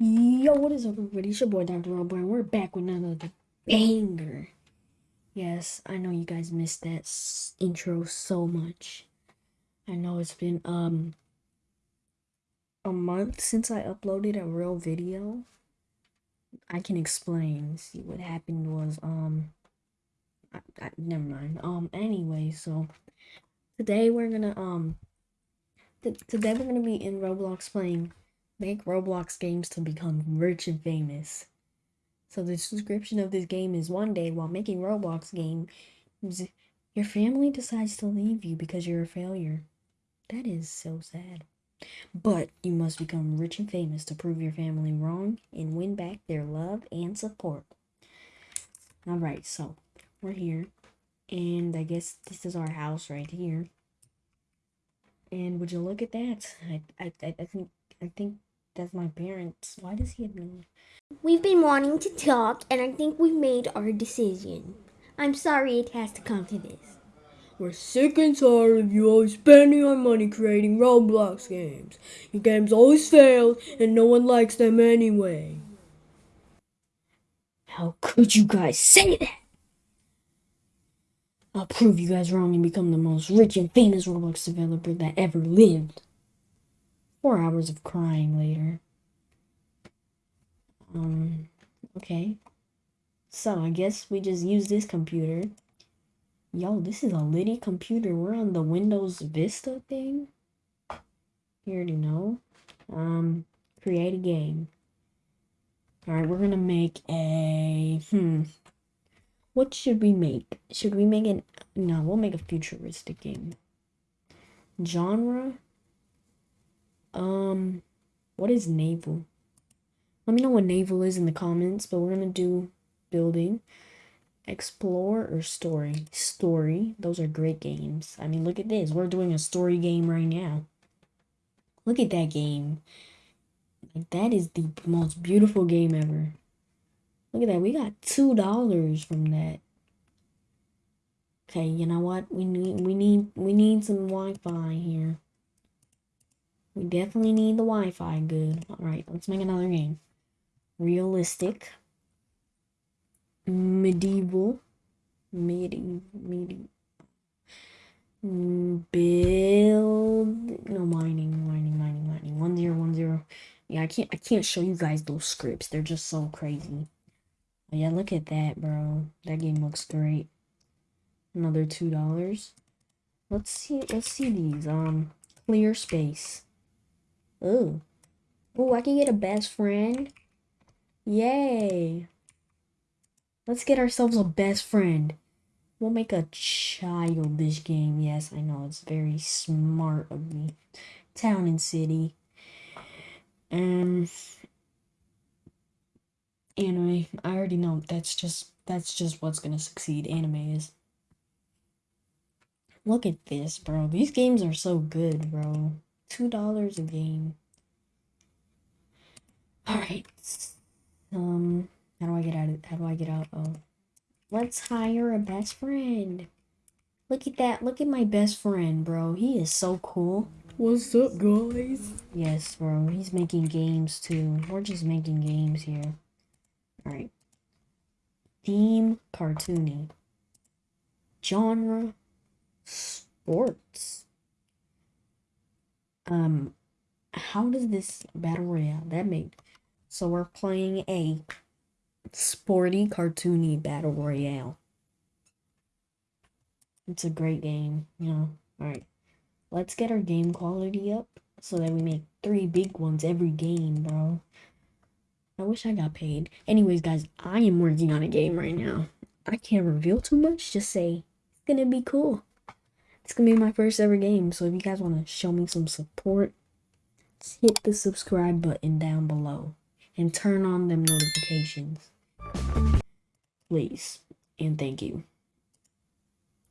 Yo, what is up, everybody? It's your boy, Dr. Robo, and we're back with another banger. Yes, I know you guys missed that intro so much. I know it's been, um, a month since I uploaded a real video. I can explain. See, what happened was, um, I, I, never mind. Um, anyway, so today we're gonna, um, th- today we're gonna be in Roblox playing Make Roblox games to become rich and famous. So the description of this game is one day while making Roblox games, your family decides to leave you because you're a failure. That is so sad. But you must become rich and famous to prove your family wrong and win back their love and support. All right, so we're here, and I guess this is our house right here. And would you look at that? I I I think I think that's my parents. Why does he have no? We've been wanting to talk, and I think we've made our decision. I'm sorry it has to come to this. We're sick and tired of you always spending our money creating Roblox games. Your games always fail, and no one likes them anyway. How could you guys say that? I'll prove you guys wrong and become the most rich and famous Roblox developer that ever lived. Four hours of crying later. Um, okay. So I guess we just use this computer. Yo, this is a Liddy computer. We're on the Windows Vista thing. You already know. Um, create a game. Alright, we're gonna make a hmm. What should we make? Should we make an no, we'll make a futuristic game. Genre? Um what is naval? Let me know what naval is in the comments, but we're gonna do building, explore, or story. Story. Those are great games. I mean, look at this. We're doing a story game right now. Look at that game. Like that is the most beautiful game ever. Look at that. We got two dollars from that. Okay, you know what? We need we need we need some Wi-Fi here. We definitely need the Wi-Fi good. Alright, let's make another game. Realistic. Medieval. Medi medi build no mining, mining, mining, mining. One zero one zero. Yeah, I can't I can't show you guys those scripts. They're just so crazy. But yeah, look at that, bro. That game looks great. Another two dollars. Let's see let's see these. Um clear space. Oh. Oh, I can get a best friend. Yay. Let's get ourselves a best friend. We'll make a childish game. Yes, I know it's very smart of me. Town and city. Um anime. I already know that's just that's just what's gonna succeed. Anime is. Look at this, bro. These games are so good, bro. Two dollars a game. Alright. Um how do I get out of how do I get out? Oh. Let's hire a best friend. Look at that. Look at my best friend, bro. He is so cool. What's up, guys? Yes, bro. He's making games too. We're just making games here. Alright. Theme cartoony. Genre sports. Um how does this battle royale that make? so we're playing a sporty cartoony battle royale. It's a great game, you know. Alright. Let's get our game quality up so that we make three big ones every game, bro. I wish I got paid. Anyways, guys, I am working on a game right now. I can't reveal too much, just say it's gonna be cool. It's gonna be my first ever game, so if you guys wanna show me some support, hit the subscribe button down below and turn on them notifications. Please. And thank you.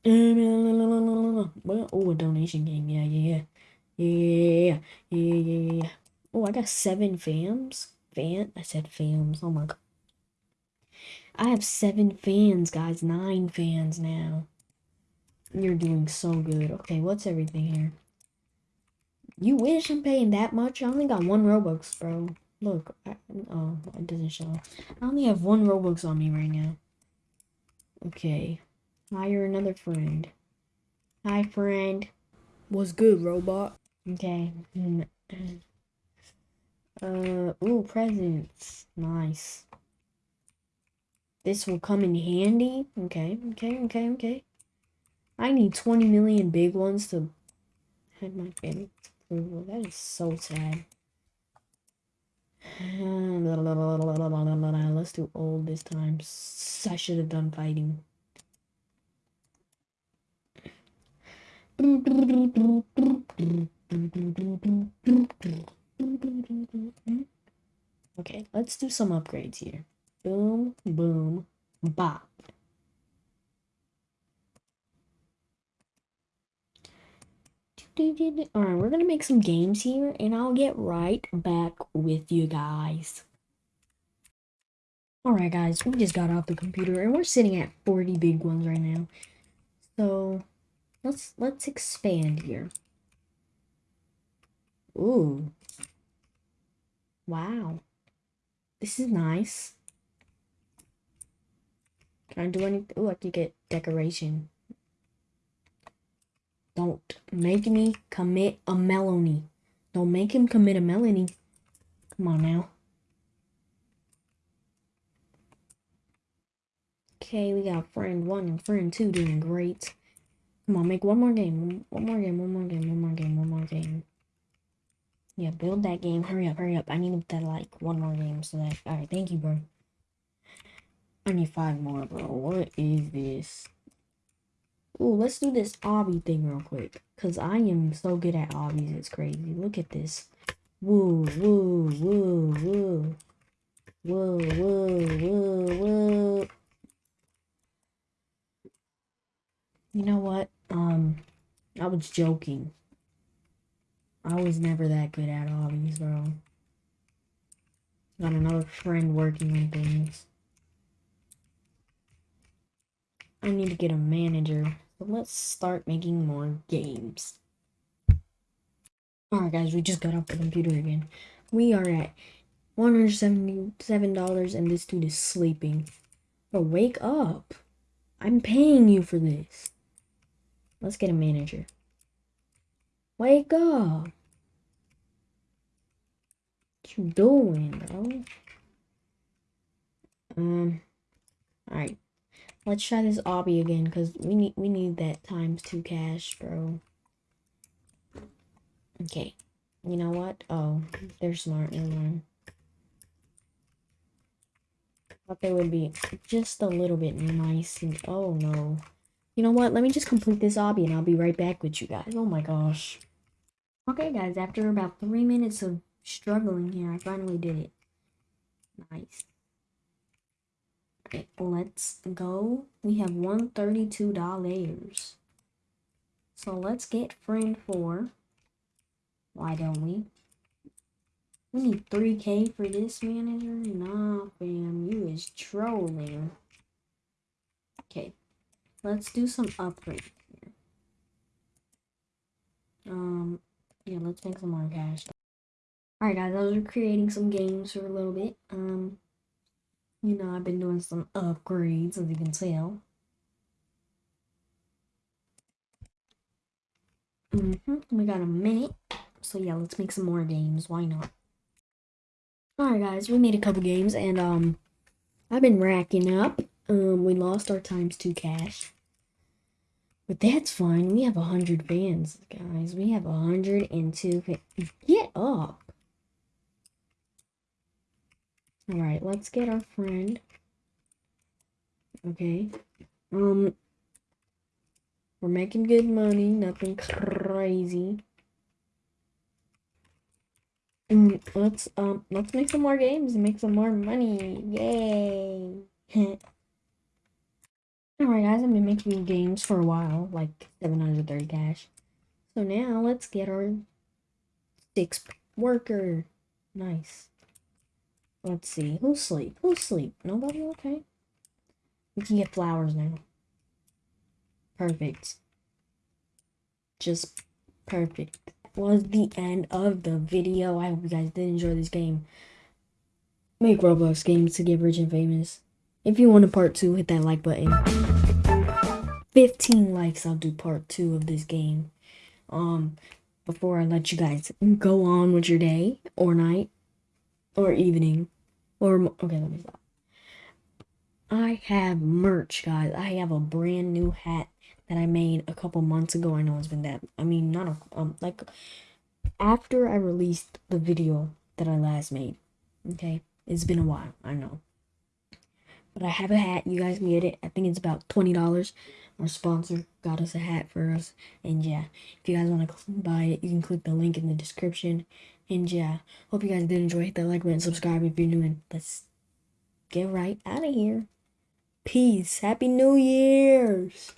Oh, a donation game. Yeah, yeah, yeah. Yeah, yeah, yeah. Oh, I got seven fams. Fan? I said fams. Oh my god. I have seven fans, guys. Nine fans now. You're doing so good. Okay, what's everything here? You wish I'm paying that much? I only got one Robux, bro. Look, I, Oh, it doesn't show. I only have one Robux on me right now. Okay. Hire another friend. Hi, friend. What's good, robot? Okay. mm, Uh, ooh, presents. Nice. This will come in handy. Okay, okay, okay, okay. I need 20 million big ones to have my family approval. That is so sad. Let's do old this time. I should have done fighting. Okay, let's do some upgrades here. Boom, boom, bop. Alright, we're gonna make some games here and I'll get right back with you guys. Alright guys, we just got off the computer and we're sitting at 40 big ones right now. So let's let's expand here. Ooh. Wow. This is nice. Can I do anything? Ooh, I can get decoration. Don't make me commit a melony. Don't make him commit a melony. Come on now. Okay, we got friend one and friend two doing great. Come on, make one more game. One more game, one more game, one more game, one more game. Yeah, build that game. Hurry up, hurry up. I need that like one more game so that alright, thank you, bro. I need five more, bro. What is this? Ooh, let's do this obby thing real quick. Cause I am so good at obbies, it's crazy. Look at this. Woo, woo, woo, woo. Woo, woo, woo, woo. You know what? Um, I was joking. I was never that good at obbies, bro. Got another friend working on things. I need to get a manager. Let's start making more games. Alright guys, we just got off the computer again. We are at $177 and this dude is sleeping. But wake up. I'm paying you for this. Let's get a manager. Wake up. What you doing, bro? Um, alright. Let's try this obby again because we need we need that times two cash, bro. Okay. You know what? Oh, they're smart. Never mind. Thought they would be just a little bit nice. And, oh no. You know what? Let me just complete this obby and I'll be right back with you guys. Oh my gosh. Okay, guys. After about three minutes of struggling here, I finally did it. Nice. Let's go. We have $132. So let's get friend four. Why don't we? We need 3k for this manager? Nah, fam, you is trolling. Okay, let's do some upgrades here. Um, yeah, let's make some more cash. Alright guys, I was creating some games for a little bit. Um, you know, I've been doing some upgrades, as you can tell. Mm hmm We got a minute. So yeah, let's make some more games. Why not? Alright guys, we made a couple games and um I've been racking up. Um we lost our times two cash. But that's fine. We have a hundred fans, guys. We have a hundred and two Get up. Alright, let's get our friend. Okay. Um we're making good money, nothing crazy. And let's um let's make some more games and make some more money. Yay. Alright guys, I've been making games for a while, like 730 cash. So now let's get our six worker. Nice. Let's see. Who's sleep? Who's sleep? Nobody? Okay. We can get flowers now. Perfect. Just perfect. Was the end of the video. I hope you guys did enjoy this game. make Roblox games to get rich and famous. If you want a part two, hit that like button. 15 likes, I'll do part two of this game. Um, before I let you guys go on with your day or night or evening or okay, let me stop. I have merch, guys. I have a brand new hat that I made a couple months ago. I know it's been that. I mean, not a um like after I released the video that I last made. Okay, it's been a while. I know, but I have a hat. You guys can get it. I think it's about twenty dollars. Our sponsor got us a hat for us, and yeah, if you guys want to buy it, you can click the link in the description. And yeah, hope you guys did enjoy. Hit that like button, subscribe if you're new, and let's get right out of here. Peace. Happy New Year's.